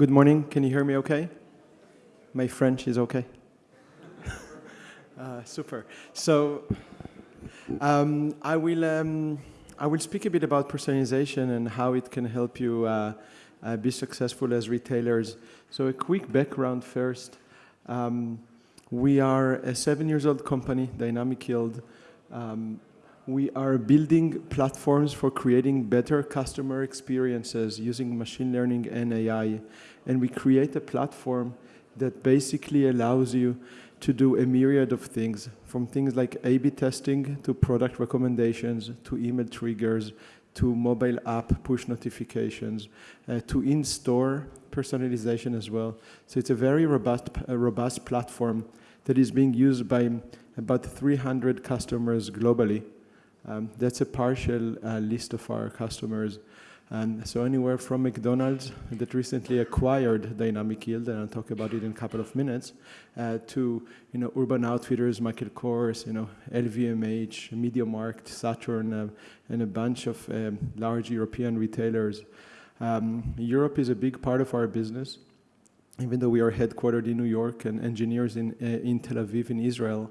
Good morning. Can you hear me okay? My French is okay? uh, super. So um, I, will, um, I will speak a bit about personalization and how it can help you uh, uh, be successful as retailers. So a quick background first. Um, we are a seven years old company, Dynamic Yield. Um, we are building platforms for creating better customer experiences using machine learning and AI. And we create a platform that basically allows you to do a myriad of things, from things like A-B testing to product recommendations to email triggers to mobile app push notifications uh, to in-store personalization as well. So it's a very robust, uh, robust platform that is being used by about 300 customers globally. Um, that's a partial uh, list of our customers. And so anywhere from McDonald's that recently acquired Dynamic Yield, and I'll talk about it in a couple of minutes, uh, to you know Urban Outfitters, Michael Kors, you know LVMH, MediaMarkt, Saturn, uh, and a bunch of um, large European retailers. Um, Europe is a big part of our business even though we are headquartered in New York and engineers in, uh, in Tel Aviv in Israel,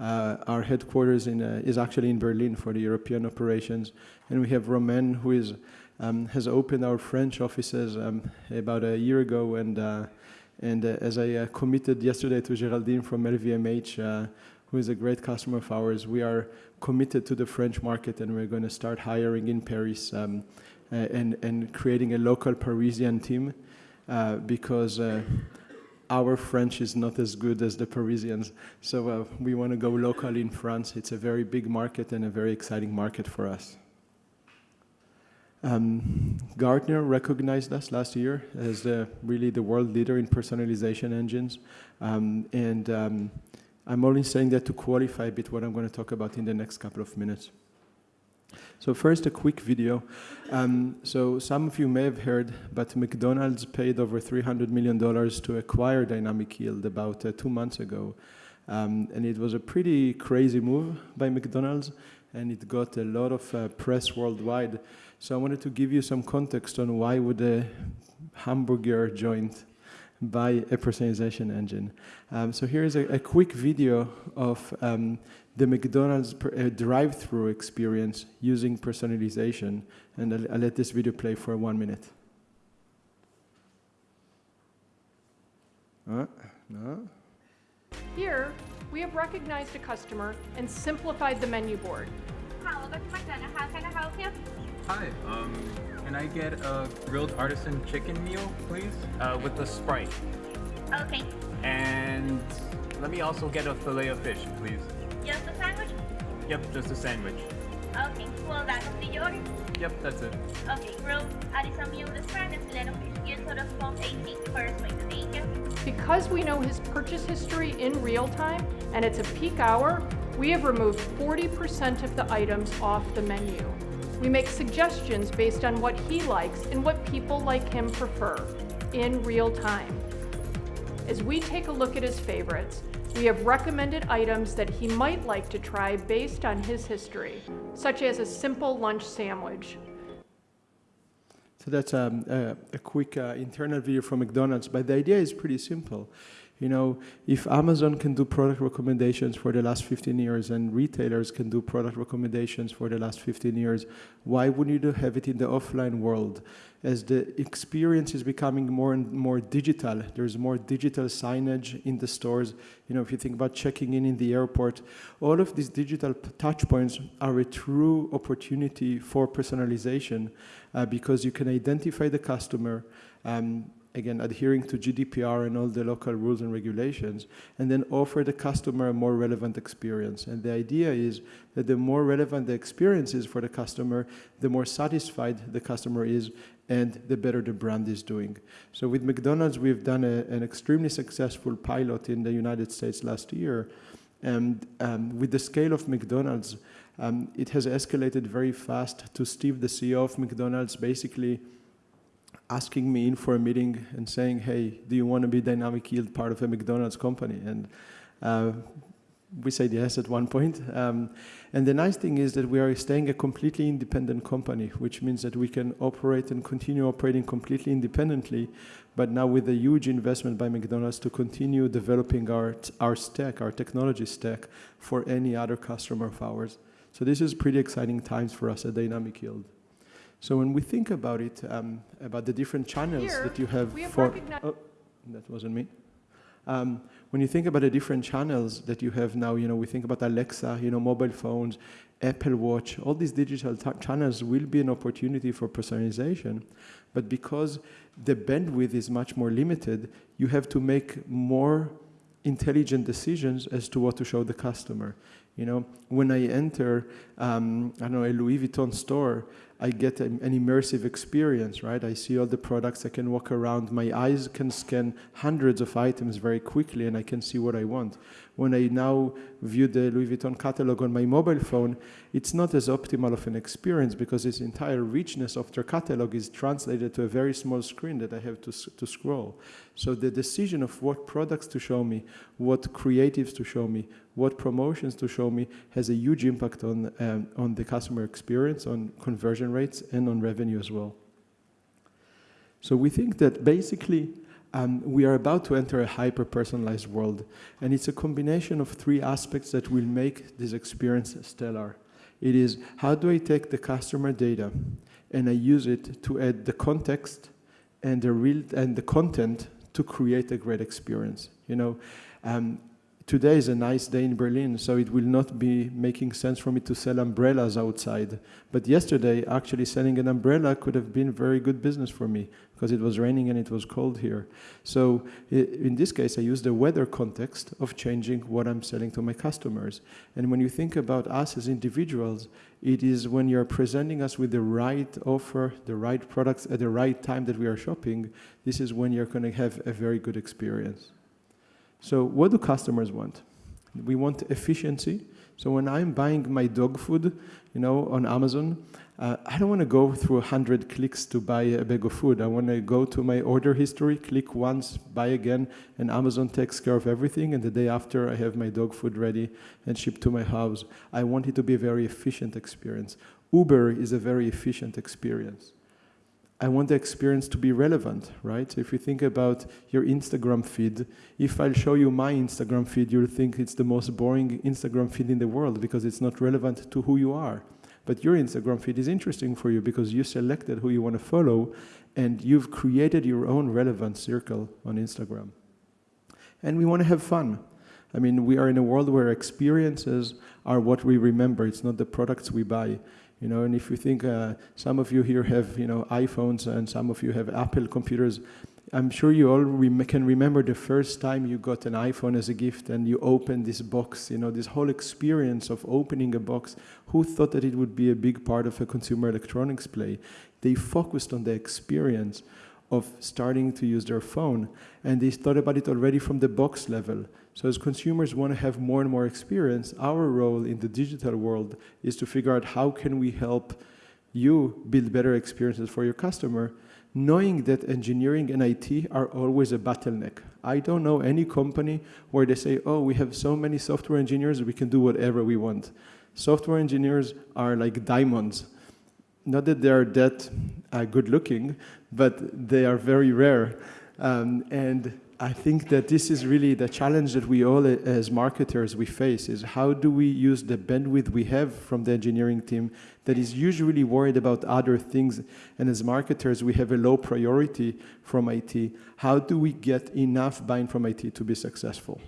uh, our headquarters in, uh, is actually in Berlin for the European operations. And we have Romain, who is, um, has opened our French offices um, about a year ago. And, uh, and uh, as I uh, committed yesterday to Geraldine from LVMH, who is a great customer of ours, we are committed to the French market and we're going to start hiring in Paris um, and, and creating a local Parisian team uh, because uh, our French is not as good as the Parisians. So uh, we want to go local in France. It's a very big market and a very exciting market for us. Um, Gartner recognized us last year as the, really the world leader in personalization engines. Um, and um, I'm only saying that to qualify a bit what I'm going to talk about in the next couple of minutes. So first, a quick video. Um, so some of you may have heard, but McDonald's paid over $300 million to acquire Dynamic Yield about uh, two months ago. Um, and it was a pretty crazy move by McDonald's, and it got a lot of uh, press worldwide. So I wanted to give you some context on why would a hamburger joint buy a personalization engine. Um, so here is a, a, quick video of um, the McDonald's uh, drive-through experience using personalization. And I'll, I'll let this video play for one minute. Uh, no. Here, we have recognized a customer and simplified the menu board. Hi, welcome to McDonald's. How can I? Hi, um, can I get a grilled artisan chicken meal, please? Uh, with the Sprite. Okay. And let me also get a filet of fish, please. Just a sandwich? Yep, just a sandwich. Okay, well that complete your order? Yep, that's it. Okay, grilled artisan meal with Sprite and filet of fish. You total of 18 first plate. Thank you. Because we know his purchase history in real time and it's a peak hour, we have removed 40% of the items off the menu. We make suggestions based on what he likes and what people like him prefer in real time. As we take a look at his favorites, we have recommended items that he might like to try based on his history, such as a simple lunch sandwich. So that's um, a, a, quick uh, internal video from McDonald's, but the idea is pretty simple. You know, if Amazon can do product recommendations for the last 15 years and retailers can do product recommendations for the last 15 years, why wouldn't you have it in the offline world? As the experience is becoming more and more digital, there's more digital signage in the stores. You know, if you think about checking in in the airport, all of these digital touch points are a true opportunity for personalization uh, because you can identify the customer, um, again, adhering to GDPR and all the local rules and regulations, and then offer the customer a more relevant experience. And the idea is that the more relevant the experience is for the customer, the more satisfied the customer is, and the better the brand is doing. So with McDonald's, we've done a, an extremely successful pilot in the United States last year. And um, with the scale of McDonald's, um, it has escalated very fast to Steve, the CEO of McDonald's, basically asking me in for a meeting and saying, hey, do you want to be Dynamic Yield part of a McDonald's company? And uh, we said yes at one point. Um, and the nice thing is that we are staying a completely independent company, which means that we can operate and continue operating completely independently, but now with a huge investment by McDonald's to continue developing our, our stack, our technology stack, for any other customer of ours. So this is pretty exciting times for us at Dynamic Yield. So when we think about it, um, about the different channels Here, that you have, have for... Oh, that wasn't me. Um, when you think about the different channels that you have now, you know, we think about Alexa, you know, mobile phones, Apple Watch, all these digital channels will be an opportunity for personalization. But because the bandwidth is much more limited, you have to make more intelligent decisions as to what to show the customer. You know, when I enter, um, I don't know, a Louis Vuitton store, I get an, immersive experience, right? I see all the products, I can walk around, my eyes can scan hundreds of items very quickly and I can see what I want. When I now view the Louis Vuitton catalog on my mobile phone, it's not as optimal of an experience because its entire richness of their catalog is translated to a very small screen that I have to, to scroll. So the decision of what products to show me, what creatives to show me, what promotions to show me has a huge impact on, um, on the customer experience, on conversion rates, and on revenue as well. So we think that basically um, we are about to enter a hyper-personalized world, and it's a combination of three aspects that will make this experience stellar. It is, how do I take the customer data and I use it to add the context and the, real, and the content to create a great experience? You know, um, today is a nice day in Berlin, so it will not be making sense for me to sell umbrellas outside. But yesterday, actually selling an umbrella could have been very good business for me because it was raining and it was cold here. So in this case, I use the weather context of changing what I'm selling to my customers. And when you think about us as individuals, it is when you're presenting us with the right offer, the right products at the right time that we are shopping, this is when you're going to have a very good experience. So what do customers want? We want efficiency. So when I'm buying my dog food, you know, on Amazon, uh, I don't want to go through 100 clicks to buy a bag of food. I want to go to my order history, click once, buy again, and Amazon takes care of everything. And the day after, I have my dog food ready and shipped to my house. I want it to be a very efficient experience. Uber is a very efficient experience. I want the experience to be relevant, right? If you think about your Instagram feed, if I'll show you my Instagram feed, you'll think it's the most boring Instagram feed in the world because it's not relevant to who you are. But your Instagram feed is interesting for you because you selected who you want to follow and you've created your own relevant circle on Instagram. And we want to have fun. I mean, we are in a world where experiences are what we remember. It's not the products we buy. You know, and if you think uh, some of you here have, you know, iPhones and some of you have Apple computers, I'm sure you all can remember the first time you got an iPhone as a gift and you opened this box, you know, this whole experience of opening a box. Who thought that it would be a big part of a consumer electronics play? They focused on the experience of starting to use their phone and they thought about it already from the box level. So as consumers want to have more and more experience, our role in the digital world is to figure out how can we help you build better experiences for your customer knowing that engineering and IT are always a bottleneck. I don't know any company where they say, oh, we have so many software engineers, we can do whatever we want. Software engineers are like diamonds. Not that they're that uh, good looking, but they are very rare. Um, and I think that this is really the challenge that we all uh, as marketers we face is how do we use the bandwidth we have from the engineering team that is usually worried about other things and as marketers we have a low priority from IT. How do we get enough buy-in from IT to be successful?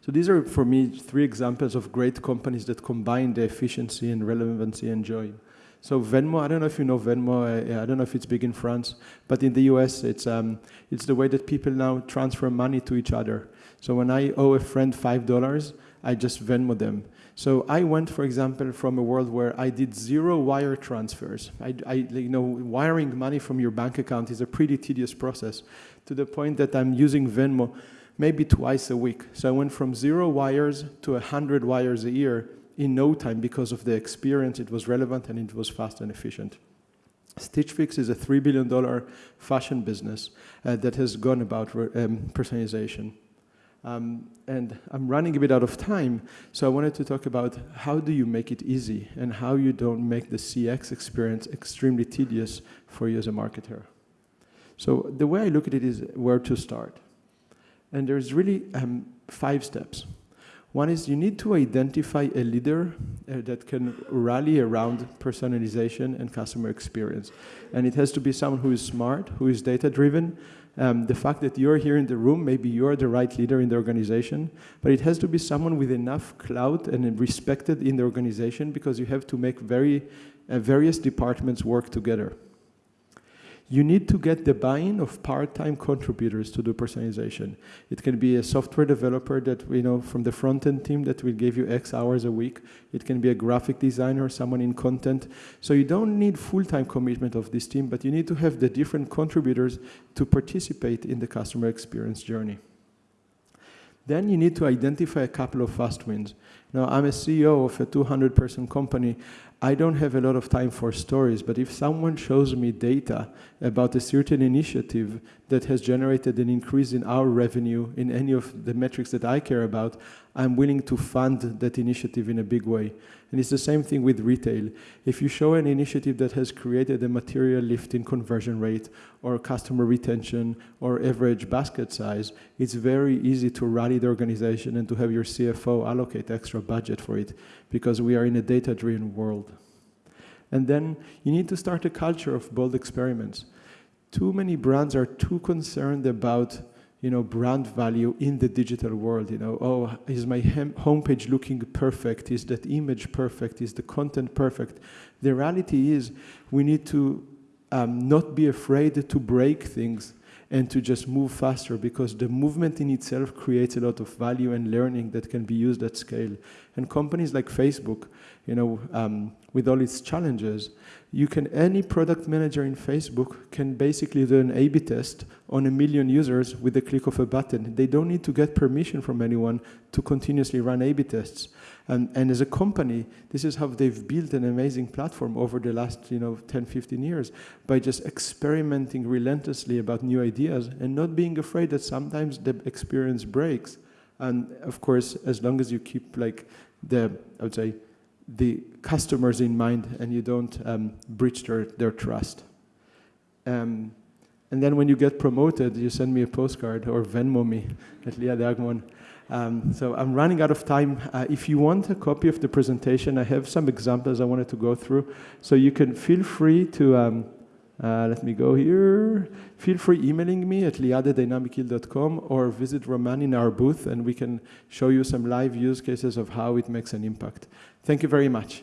So these are for me three examples of great companies that combine the efficiency and relevancy and joy. So Venmo, I don't know if you know Venmo, I, I don't know if it's big in France, but in the US, it's, um, it's the way that people now transfer money to each other. So when I owe a friend $5, I just Venmo them. So I went, for example, from a world where I did zero wire transfers. I, I, you know, wiring money from your bank account is a pretty tedious process to the point that I'm using Venmo maybe twice a week. So I went from zero wires to 100 wires a year in no time because of the experience, it was relevant and it was fast and efficient. Stitch Fix is a $3 billion fashion business uh, that has gone about um, personalization. Um, and I'm running a bit out of time, so I wanted to talk about how do you make it easy and how you don't make the CX experience extremely tedious for you as a marketer. So the way I look at it is where to start. And there's really um, five steps. One is you need to identify a leader uh, that can rally around personalization and customer experience. And it has to be someone who is smart, who is data driven. Um, the fact that you're here in the room, maybe you're the right leader in the organization, but it has to be someone with enough clout and respected in the organization because you have to make very, uh, various departments work together you need to get the buy-in of part-time contributors to do personalization. It can be a software developer that, you know, from the front-end team that will give you X hours a week. It can be a graphic designer, someone in content. So you don't need full-time commitment of this team, but you need to have the different contributors to participate in the customer experience journey. Then you need to identify a couple of fast wins. Now, I'm a CEO of a 200-person company. I don't have a lot of time for stories, but if someone shows me data about a certain initiative that has generated an increase in our revenue in any of the metrics that I care about, I'm willing to fund that initiative in a big way. And it's the same thing with retail. If you show an initiative that has created a material lift in conversion rate or customer retention or average basket size, it's very easy to rally the organization and to have your CFO allocate extra budget for it because we are in a data-driven world. And then you need to start a culture of bold experiments. Too many brands are too concerned about you know, brand value in the digital world. You know, oh, is my homepage looking perfect? Is that image perfect? Is the content perfect? The reality is we need to um, not be afraid to break things and to just move faster because the movement in itself creates a lot of value and learning that can be used at scale. And companies like Facebook, you know, um, with all its challenges, you can, any product manager in Facebook can basically do an A-B test on a million users with the click of a button. They don't need to get permission from anyone to continuously run A-B tests. And, and as a company, this is how they've built an amazing platform over the last you know, 10, 15 years by just experimenting relentlessly about new ideas and not being afraid that sometimes the experience breaks. And of course, as long as you keep like the, I would say, the customers in mind and you don't um, breach their, their trust. Um, and then when you get promoted, you send me a postcard or Venmo me at Liad Agmon. Um, so I'm running out of time. Uh, if you want a copy of the presentation, I have some examples I wanted to go through. So you can feel free to, um, uh, let me go here. Feel free emailing me at liad@dynamicyield.com or visit Romain in our booth and we can show you some live use cases of how it makes an impact. Thank you very much.